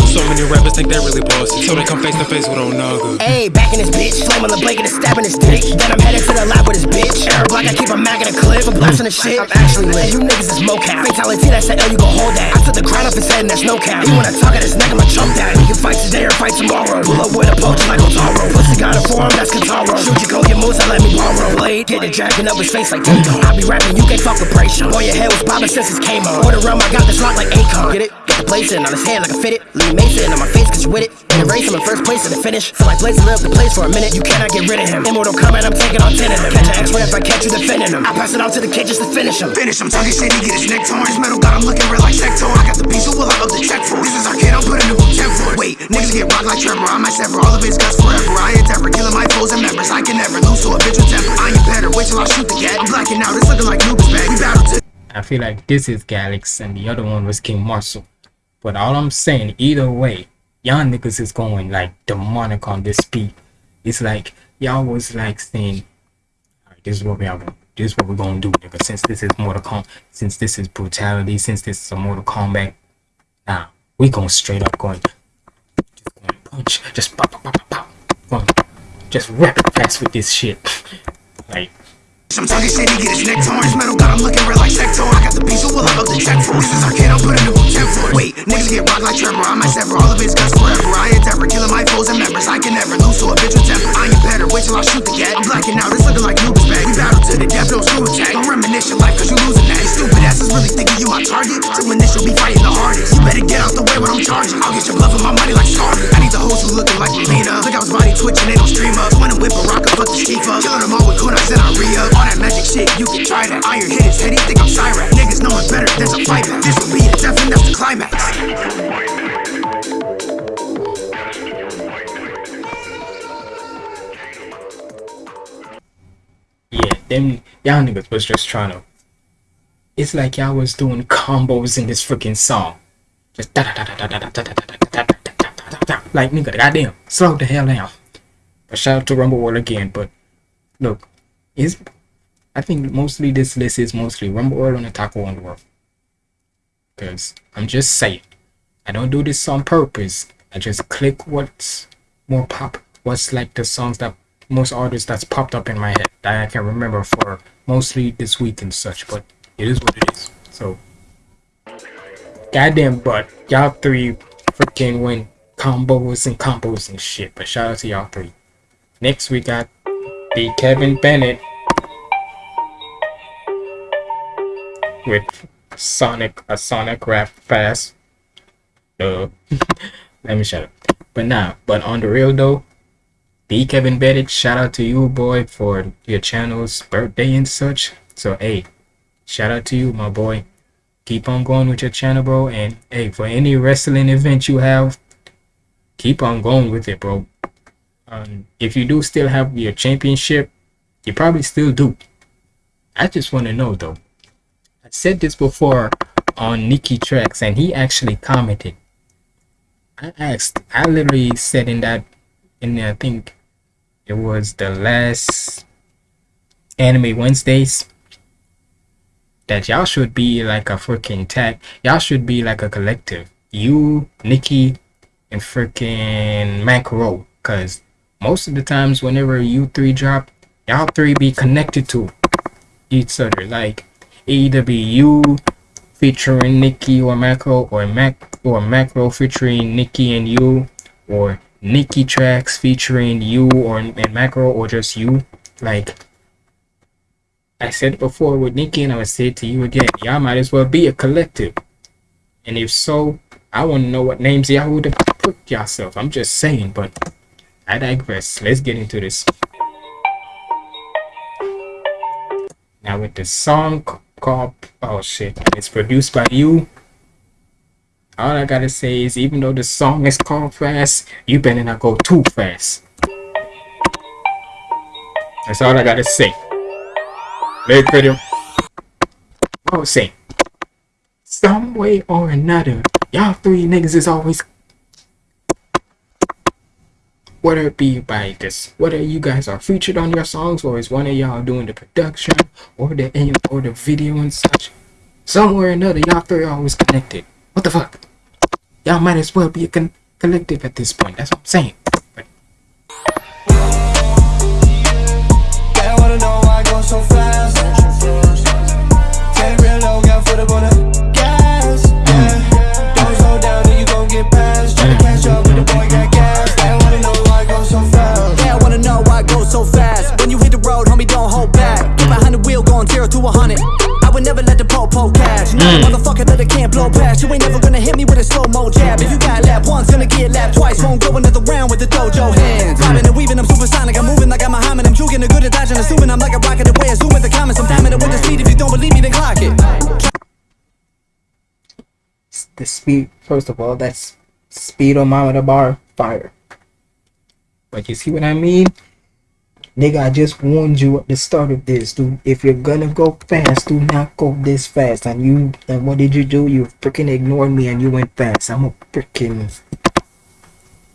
Speaker 7: So many rappers think they're really bossy. So they come face to face with Onaga.
Speaker 12: Hey, back in this bitch, flame on the blanket and stabbing his dick. Then I'm headed to the lab with his bitch. Air block, I keep a mag in a clip, I'm blasting the shit. I'm actually lit. You niggas is mocap. Fatality, that's the oh, L, you gon' hold that. I took the crown off his head and that's no cap. He wanna talk at his neck, I'ma chump that. We can fight today or fight tomorrow. Pull up with a poach like Otaro. Pussy got a forearm, that's Kataro. Shoot you, go your moves, and let me borrow. Blade, get it, dragging up his face like Tato. I be rapping, you can't fuck with Brayshawn. Boy, your head was bobbing since it came on. Order realm, I got this lock like Akon. Get it? Get the blazing on his hand like a fitted. Lee Mason on my face, cause you with it. And erase him in first place to the finish. Feel like blazing up the place for a minute. You cannot get rid of him. Immortal Kombat, I'm taking on 10 of them. Catch an X-ray if I catch you defending him. I pass it on to the kid just to finish him.
Speaker 6: Finish him, talking shit, he get his neck torn. His metal got him looking real like Sector. I got the piece, so will I up the check for? This is our kid, I'm putting a boot check for. Wait, niggas get rocked like Trevor. I might sever all of his guts forever. I endeavor, killing my foes and members. I can never lose to a bitch with temper. I ain't better, wait till I shoot the gat. I'm blacking out, it's looking like Nuba's back. We battle to
Speaker 1: I feel like this is Galax and the other one was King Marcel. But all I'm saying, either way, y'all niggas is going like demonic on this beat. It's like y'all was like saying, Alright, this is what we are gonna this is what we're gonna do, nigga. Since this is Mortal Kombat, since this is brutality, since this is a Mortal Kombat, nah, we going straight up going just going punch, just pop pop pop pop pop. Going, just rapid fast with this shit. like
Speaker 6: I'm talking shit, he get his neck torn. His metal got him looking real like Sector. I got the piece, so will I up the check for? This is our kid, I'm putting a boot check for. Wait,
Speaker 12: Niggas get rocked like Trevor. I might sever all of his guts forever. I endeavor killing my foes and members. I can never lose to a bitch with temper. I ain't better. Wait till I shoot the gat. I'm blacking out. It's looking like Nuba's back. We battle to the death. Don't screw attack. Don't reminisce your life cause you losing that. These stupid asses really thinking you my target. So initial be fighting the hardest. You better get out the way when I'm charging. I'll get your blood for my money like Skarlet. I need the hoes who looking like Mileena. Look out his body twitching. They don't stream up. When I whip a rock, fuck the chief up. Killing them all with kunais and I re-up. All that magic shit, you can try that. Iron hit his head. He think I'm Cyrax. Niggas know it better. There's a fight. This will be a death and that's the climax.
Speaker 1: Yeah, them y'all niggas was just trying to. It's like y'all was doing combos in this freaking song. Just da da da da da da da da da da da da like nigga, goddamn, slow the hell down. But shout out to Rumble World again. But look, is I think mostly this list is mostly Rumble World and Otaku Underworld. Cause I'm just saying, I don't do this on purpose. I just click what's more pop, what's like the songs that most artists that's popped up in my head that I can remember for mostly this week and such. But it is what it is. So, goddamn, but y'all three freaking win combos and combos and shit. But shout out to y'all three. Next we got the Kevin Bennett with Sonic a Sonic rap fast. Uh, let me shut up. But nah, but on the real though, the Kevin Bennett, shout out to you boy for your channel's birthday and such. So hey, shout out to you my boy. Keep on going with your channel, bro. And hey, for any wrestling event you have, keep on going with it, bro. Um, if you do still have your championship, you probably still do. I just want to know though. Said this before on Nikki Tracks, and he actually commented. I asked, I literally said in that, in I think it was the last Anime Wednesdays, that y'all should be like a freaking tag. Y'all should be like a collective. You, Nikki, and freaking Macro. Cause most of the times whenever you three drop, y'all three be connected to each other. Like either be you featuring Nikki or Macro or Mac or Macro featuring Nikki and you or Nikki tracks featuring you or and Macro or just you. Like I said before with Nikki and I would say to you again, y'all might as well be a collective. And if so, I want to know what names y'all would have put yourself. I'm just saying, but I digress. Let's get into this. Now with the song called oh shit, it's produced by you. All I gotta say is even though the song is called fast, you better not go too fast. That's all I gotta say. Very pretty. Was saying. Some way or another, y'all three niggas is always whether it be by this whether you guys are featured on your songs or is one of y'all doing the production or the or the video and such? Somewhere or another y'all three are always connected. What the fuck? Y'all might as well be a con- collective at this point that's what i'm saying. But
Speaker 11: They wanna know why I go so fast. Take real
Speaker 13: to a hundred. I would never let the po-po catch. No
Speaker 11: Mm.
Speaker 13: motherfucker that I can't blow past. You ain't never gonna hit me with a slow-mo jab. If you got lap once, gonna get lap twice. Won't go another round with the dojo hands. Bobbing and weaving, I'm supersonic. I'm moving like I'm Muhammad. I'm juking the good at dodging, assuming I'm like a rocket away. Assuming the comments, I'm timing it with the speed. If you don't believe me, then clock it.
Speaker 1: the speed first of all that's speedometer bar fire but you see what i mean nigga i just warned you at the start of this dude if you're gonna go fast do not go this fast and you and what did you do you freaking ignored me and you went fast i'm a freaking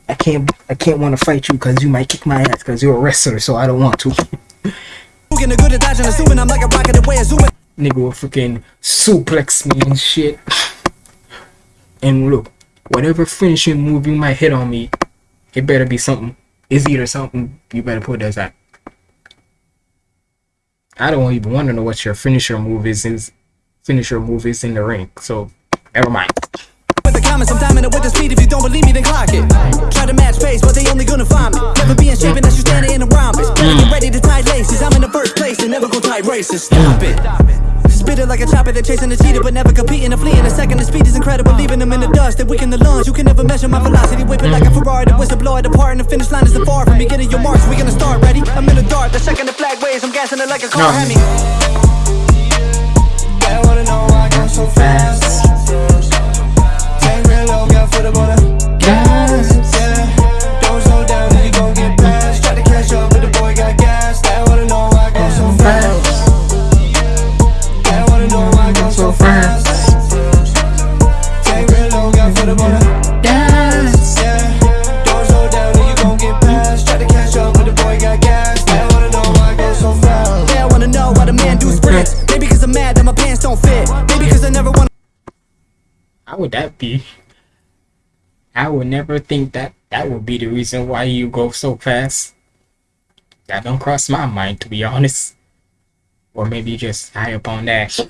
Speaker 1: i can't i can't want to fight you because you might kick my ass because you're a wrestler so i don't want to nigga will freaking suplex me and shit. And look, whatever finishing move you might hit on me, it better be something. It's either something you better put that. I don't even want to know what your finisher move is. is finisher move is in the ring. So never mind.
Speaker 13: with the promise I'm with the speed. If you don't believe me, then clock it. Try to match but they only gonna find me. Never be in shape unless you standing in a rhombus. Get ready to tie laces. I'm in the first place and never tight races. Stop it. Spit like a chopper, they're chasing the cheetah, but never competing. A flea in a second, the speed is incredible, leaving them in the dust. They weaken the lungs. You can never measure my velocity, whip it like a mm-hmm. Ferrari. The whistleblower, the part, and the finish line isn't far from me. Getting your marks, we gonna start ready. I'm in the dark, the second the flag waves, I'm gassing it like a car. Hemi.
Speaker 8: They wanna know why I go so fast. Take real low, got foot I
Speaker 1: would never think that that would be the reason why you go so fast. That don't cross my mind, to be honest. Or maybe just high up on that.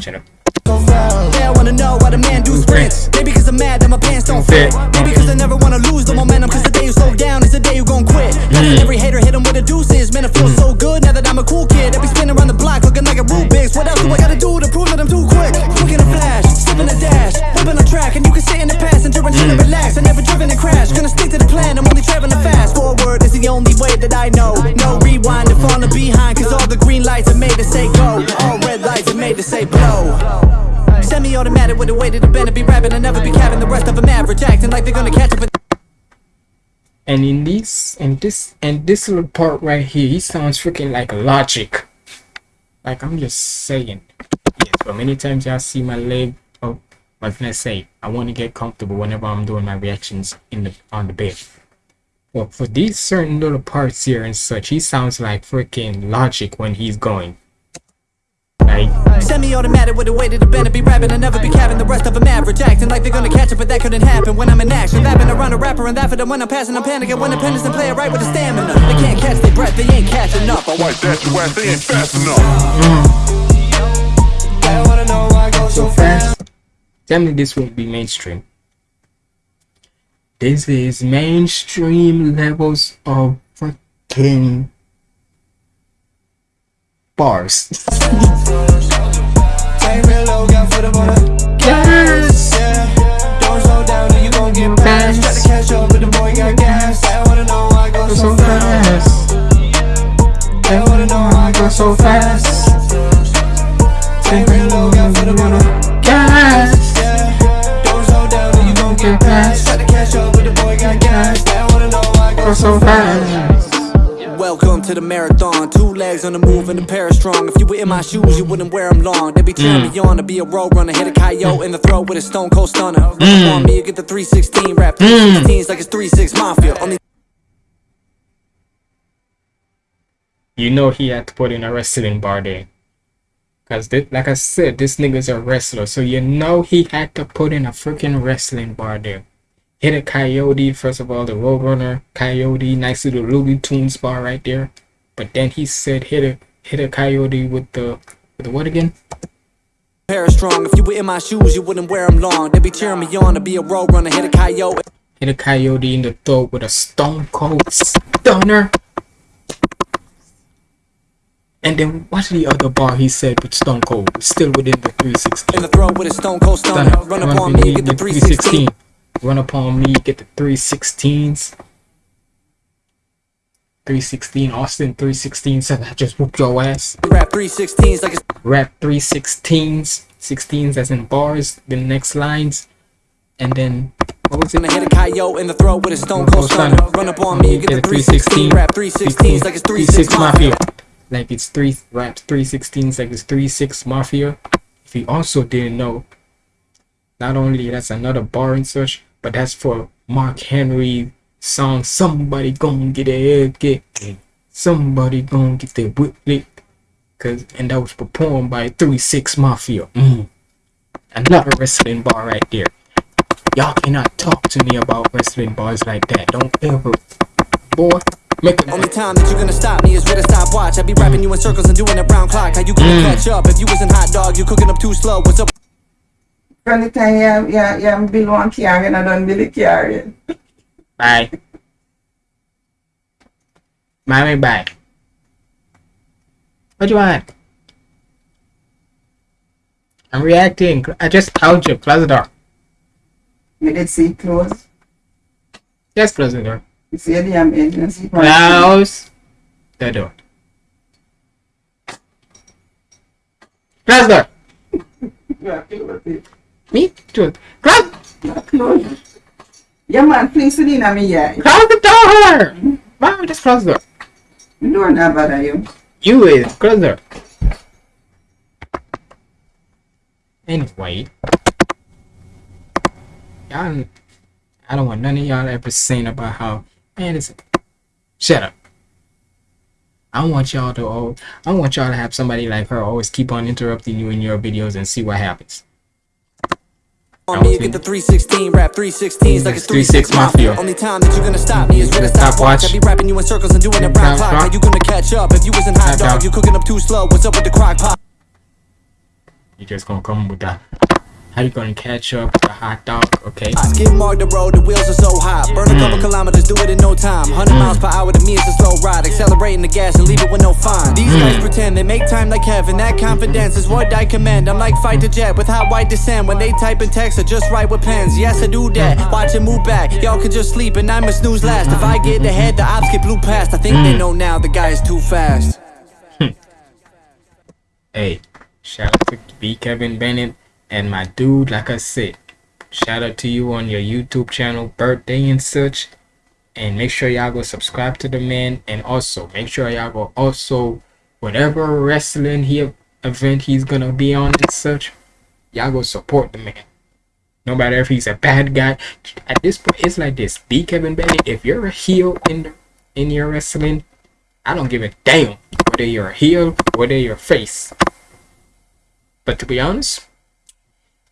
Speaker 1: Shut up.
Speaker 13: Yeah, I wanna know why the man do sprints. Maybe cause I'm mad that my pants don't fit. Maybe cause I never wanna lose the momentum. Cause the day you slow down is the day you gon' quit. Now that every hater hit him with a deuces. Man, it feels so good now that I'm a cool kid. I be spinning around the block looking like a Rubik's. What else do I gotta do to prove that I'm too quick? Quick in a flash, slipping a dash, whipping a track. And you can sit in the passenger and chill and relax. I never driven a crash. Gonna stick to the plan, I'm only traveling fast. Forward is the only way that I know. No rewind and falling behind. Cause all the green lights are made to say go. All red lights are made to say blow. Semi-automatic with the way that the be rapping and never be capping the rest of them average acting like they're gonna catch up
Speaker 1: And in this and this and this little part right here, he sounds freaking like logic. Like I'm just saying. Yes, but many times y'all see my leg oh what can I say? I want to get comfortable whenever I'm doing my reactions in the on the bed. Well for these certain little parts here and such, he sounds like freaking logic when he's going. Like
Speaker 13: Semi-automatic with the way that the bend be rapping and never be capping the rest of them average acting like they're gonna catch up but that couldn't happen when I'm in action Rapping around a rapper and laughing and when I'm passing I'm panicking when independence and play it right with the stamina They can't catch their breath, they ain't catching up I
Speaker 9: Like that, you ass, they ain't fast enough.
Speaker 8: They wanna know why go so fast.
Speaker 1: Tell me this won't be mainstream. This is mainstream levels of freaking bars.
Speaker 8: Take real low, got foot up on the gas. Yeah, don't slow down, then you gon' get past. Try to catch up, but the boy got gas. They wanna know why I go so fast. They wanna know I go so fast. Take real low, got foot up on the gas. Yeah, don't slow down, then you gon' get past. Try to catch up, but the boy got gas. They wanna know why I go so fast.
Speaker 13: Welcome to the marathon. Two legs on the move and a pair of strong. If you were in my shoes, you wouldn't wear them long. They be cheering me mm. on to be a road runner. Hit a coyote in the throat with a stone cold stunner. Mm. Up on me, you get the 316 rap. Mm. 316s like it's 36 Mafia. Only
Speaker 1: You know he had to put in a wrestling bar there. Cause thi- like I said, this nigga's a wrestler, so you know he had to put in a freaking wrestling bar there. Hit a coyote, first of all, the Roadrunner coyote, nice little Looney Tunes bar right there. But then he said hit a hit a coyote with the with the what again?
Speaker 13: pair strong. If you were in my shoes, you wouldn't wear them long. They be cheering me on to be a roadrunner. Hit a coyote.
Speaker 1: Hit a coyote in the throat with a stone cold stunner. And then what's the other bar he said with Stone Cold? Still within the 316.
Speaker 13: In the throat with a stone cold stunner. Run up on me, get the 316.
Speaker 1: Run up on me, get the 316s. 316, Austin 316 said I just whooped your ass.
Speaker 13: Rap 316s like it's
Speaker 1: Rap 316s, 16s as in bars, the next lines. And then, what was it?
Speaker 13: gonna hit a coyote in the throat with a stone cold stunner. Run up on me, get the 316. Rap 316s like it's 36 Mafia.
Speaker 1: Like it's three raps 316s like it's 36 Mafia. If you also didn't know, not only that's another bar and such, but that's for Mark Henry song Somebody Gonna Get Their Head Get Somebody Gonna Get Their Whip Licked. Cause and that was performed by 36 Mafia. Mm. Another wrestling bar right there. Y'all cannot talk to me about wrestling bars like that. Don't ever boy make
Speaker 13: Only time that you're gonna stop me is with a stopwatch. I be rapping you in circles and doing it round clock. How you gonna
Speaker 1: Mm.
Speaker 13: catch up? If you wasn't hot dog, you cooking up too slow. What's up?
Speaker 14: From the time you, you, you build one car, you not done build a car yet.
Speaker 1: Bye. Mommy, bye. What do you want? I'm reacting. I just told you. Close the door.
Speaker 14: You did see close.
Speaker 1: Just close the door.
Speaker 14: You see the damn engine
Speaker 1: Close the door. Close the door.
Speaker 14: Yeah, close it.
Speaker 1: Me too. Close.
Speaker 14: Not close. Yeah, man, please sit in me, yeah.
Speaker 1: Close the door. Mom, just close the door.
Speaker 14: The door not bother you.
Speaker 1: You is close the door. Anyway, y'all, I don't want none of y'all ever saying about how man it's shut up. I want y'all to oh, I want y'all to have somebody like her always keep on interrupting you in your videos and see what happens.
Speaker 13: On me, you get the 316 rap 316s like it's
Speaker 1: 36
Speaker 13: 36
Speaker 1: Mafia.
Speaker 13: Mafia. Only time that you're gonna stop me is with a
Speaker 1: Stopwatch.
Speaker 13: stopwatch. I be rapping you in circles and doing a brown clock. How you gonna catch up if you wasn't hot dog? You cooking up too slow. What's up with the crock pot?
Speaker 1: You just gonna come with that. How you gonna catch up with the hot dog? Okay.
Speaker 13: I Skid mark the road, the wheels are so hot. Burn a couple mm. kilometers, do it in no time. 100 miles per hour to me is a slow ride. Accelerating the gas and leave it with no fine. These mm. guys pretend they make time like heaven. That confidence is what I commend. I'm like fight to jet with hot white descent. When they type in text, I just write with pens. Yes, I do that. Mm. Watch it move back. Y'all can just sleep and I'm a snooze last. If I get ahead, the ops get blew past. I think they know now the guy is too fast.
Speaker 1: Hey, shout out to B Kevin Bennett and my dude. Like I said, shout out to you on your YouTube channel, birthday and such. And make sure y'all go subscribe to the man. And also make sure y'all go also whatever wrestling he event he's gonna be on and such. Y'all go support the man. No matter if he's a bad guy. At this point, it's like this. B Kevin Bennett. If you're a heel in the, in your wrestling, I don't give a damn whether you're a heel, whether you're a face. But to be honest,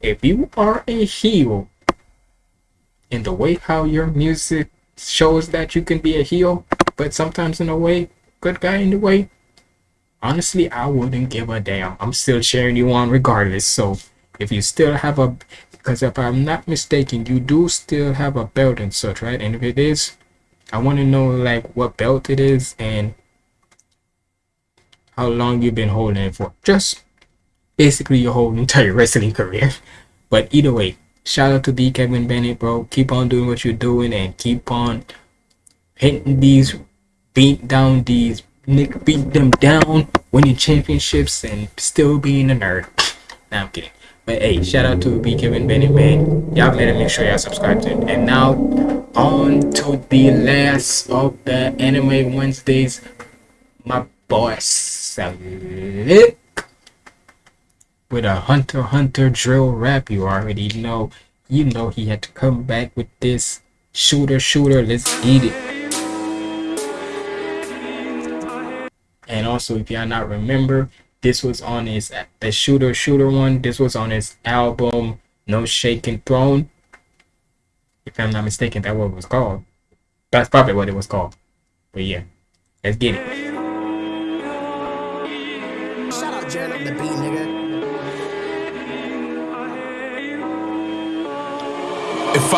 Speaker 1: if you are a heel in the way how your music shows that you can be a heel, but sometimes in a way, good guy in the way, honestly, I wouldn't give a damn. I'm still cheering you on regardless. So if you still have a, because if I'm not mistaken, you do still have a belt and such, right? And if it is, I want to know like what belt it is and how long you've been holding it for. Just basically your whole entire wrestling career. But either way, shout out to B Kevin Bennett, bro. Keep on doing what you're doing and keep on hitting these, beat down these, Nick beat them down, winning championships and still being a nerd. Nah, I'm kidding. But hey, shout out to B Kevin Bennett, man. Y'all better make sure y'all subscribe to it. And now on to the last of the Anime Wednesdays. My boy Slick with a Hunter Hunter drill rap. You already know. You know he had to come back with this shooter shooter. Let's get it. And also, if y'all not remember, this was on his the shooter shooter one. This was on his album No Shaking Throne. If I'm not mistaken, that what it was called. That's probably what it was called. But yeah, let's get it.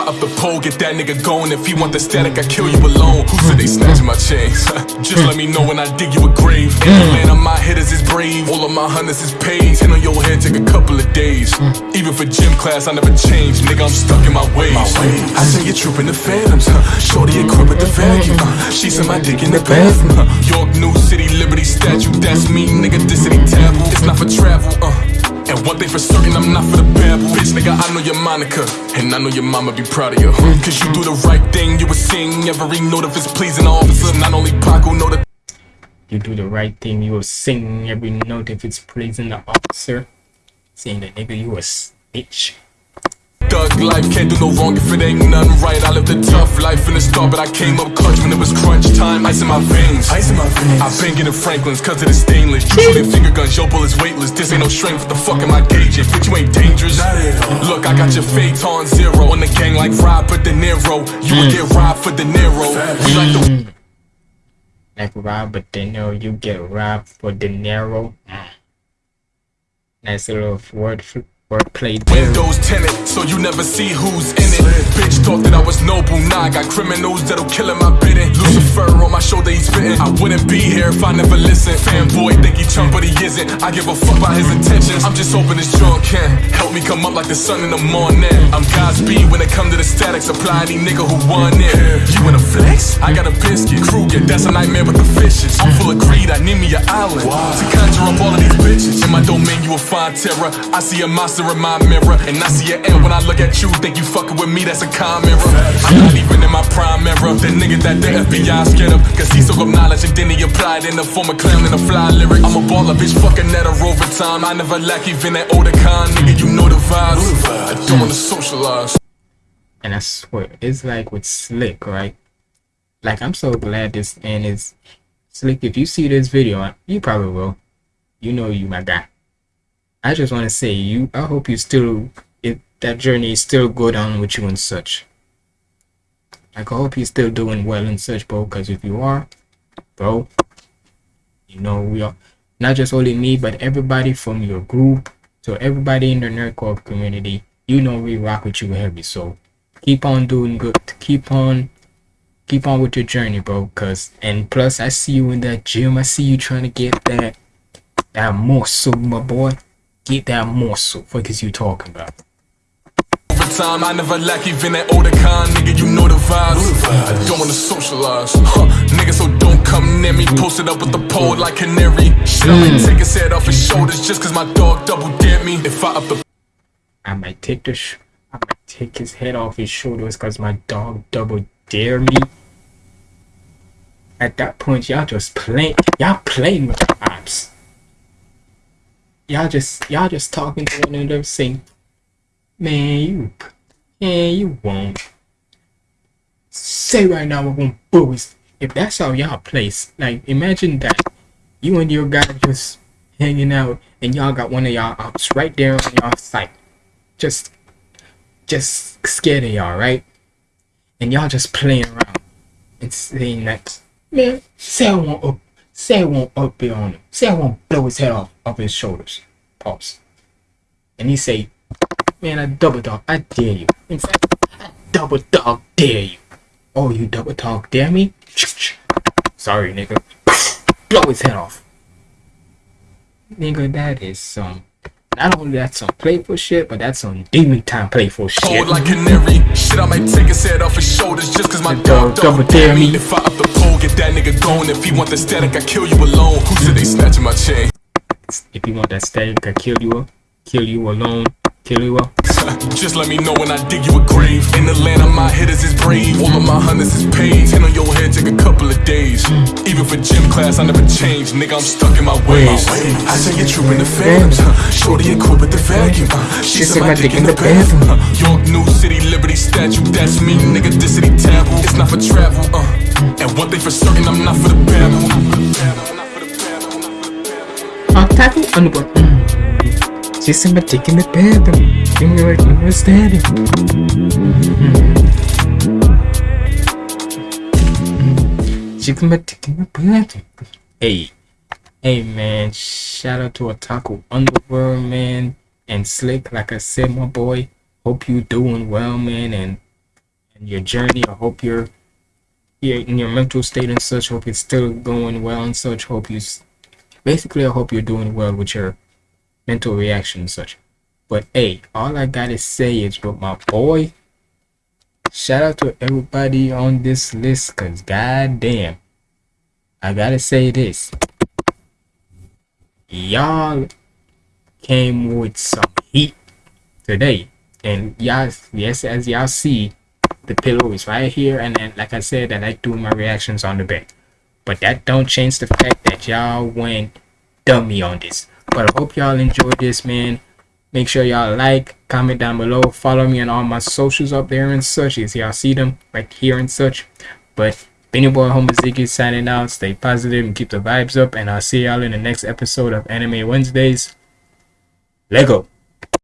Speaker 15: Up the pole, get that nigga going. If he want the static, I kill you alone. Who said they snatching my chains? Just let me know when I dig you a grave. And the man of my hitters is brave. All of my hunters is paid. Ten on your head, take a couple of days. Even for gym class, I never change. Nigga, I'm stuck in my ways. I say you're trooping the phantoms. Huh? Shorty equipped with the vacuum. Huh? She said my dick in the bathroom. Huh? York, New City, Liberty statue. That's me, nigga. This city taboo. It's not for travel. Uh. One thing for certain, I'm not for the babble. Bitch, nigga, I know your Monica. And I know your mama be proud of you. Hmm. Cause you do the right thing, you would sing every note if it's pleasing the officer. Not only Paco know the
Speaker 1: You do the right thing, you will sing every note if it's pleasing the officer. Saying that nigga, you a snitch.
Speaker 15: Thug life. Can't do no wrong if it ain't nothing right. I lived a tough life in the start, but I came up clutch when it was crunch time. Ice in my veins. Ice in my veins. I've been getting Franklin's cause of the stainless. You shooting finger guns, your bullet's weightless. This ain't no strength, what the fuck am I gauging? Bitch, you ain't dangerous. Look, I got your Phaeton zero. On the gang like Robert De Niro. You would get robbed for De Niro. We like the
Speaker 1: Like Robert De Niro, you get robbed for De Niro. Mm. Nice little word, fl- wordplay there.
Speaker 15: Windows tenant, so you never see who's in it. Bitch thought that I was noble, nah, I got criminals that'll kill in my bidding. Lucifer on my shoulder, he's spitting. I wouldn't be here if I never listened. Fanboy think he chump, but he isn't. I give a fuck about his intentions. I'm just hoping this John can help me come up like the sun in the morning. I'm Godspeed when it come to the static supply. Any nigga who won it. You in a flex? I got a biscuit. Krueger, that's a nightmare with the fishes. I'm full of greed, I need me an island to conjure up all of these bitches. In my domain, you will find terror. I see a monster in my mirror, and I see an end when I look at you. Think you fucking with me? That's a common mirror. I'm not even in my prime era. The nigga that the FBI scared of, cause he soak up knowledge and then he applied in the form of clown in a fly lyric. I'm a baller, bitch, fucking at a rover time. I never lack even that older kind, nigga. You know the vibes. I don't wanna socialize.
Speaker 1: And I swear, it's like with Slick, right? Like I'm so glad this and is Slick. If you see this video, you probably will. You know you my guy. I just want to say you. I hope you still that journey is still good on with you and such. Like I hope you're still doing well and such, bro. Because if you are, bro, you know we are not just only me, but everybody from your group to everybody in the Nerdcore community. You know we rock with you heavy. So keep on doing good. Keep on keep on with your journey, bro. Cause and plus I see you in that gym. I see you trying to get that that morsel, my boy. Get that morsel. Is you talking about?
Speaker 15: Time, I never lack even that older kind, nigga. You know the vibes. I don't wanna socialize, huh? Nigga, so don't come near me. Posted up with the pole like canary. Shit, I might hmm. take his head off his shoulders just cause my dog double dare me. If I up the
Speaker 1: I might take the sh- I might take his head off his shoulders because my dog double dare me. At that point, y'all just playing. Y'all playing with the vibes. Y'all just y'all just talking to one another, saying, "Man, you, man, you won't." Say right now, we're gonna boys. If that's how y'all place, like imagine that you and your guy just hanging out, and y'all got one of y'all ops right there on y'all site, just, just scared of y'all, right? And y'all just playing around and saying that, man, say I won't up, say I won't up there on him, say I won't blow his head off off his shoulders, pause. And he say, man, I double dog, I dare you. In fact, I double dog dare you. Oh, you double dog dare me? Sorry, nigga. Blow his head off. Nigga, that is some. Not only that's some playful shit, but that's some demon time playful shit.
Speaker 15: Cold like canary. Shit, I might take his head off his shoulders just cause my
Speaker 1: dog double dare me.
Speaker 15: If I up the pole, get that nigga going. If he want the static, I kill you alone. Who said they snatching my chain?
Speaker 1: If you want that static, I kill you, kill you alone, kill you up.
Speaker 15: Just let me know when I dig you a grave. In the land of my hitters is brave. All of my hunters is paid. Ten on your head take a couple of days. Even for gym class, I never change. Nigga, I'm stuck in my ways. I say you're trooping the phantoms. Shorty equipped with the vacuum. huh? She said my dick in the bathroom. York, New City, Liberty statue. That's me, nigga. This city taboo. It's not for travel. Uh. And one thing for certain, I'm not for the babble.
Speaker 1: I'll tackle underboard. Mm. She said my dick in the bathroom. You know what you were standing. She said my dick in the bathroom. Hey. Hey man, shout out to Otaku Underworld man and Slick. Like I said, my boy, hope you doing well, man, and and your journey. I hope you're, you're in your mental state and such. Hope it's still going well and such. Hope you, s- basically, I hope you're doing well with your mental reaction and such. But hey, all I gotta say is, but my boy, shout out to everybody on this list, cause goddamn, I gotta say this. Y'all came with some heat today. And y'all yes as y'all see the pillow is right here. And then like i said i like doing my reactions on the bed but that don't change the fact that y'all went dummy on this but i hope y'all enjoyed this man make sure y'all like comment down below follow me on all my socials up there and such as y'all see them right here and such but been your boy Homer Ziggy signing out. Stay positive and keep the vibes up. And I'll see y'all in the next episode of Anime Wednesdays. Lego.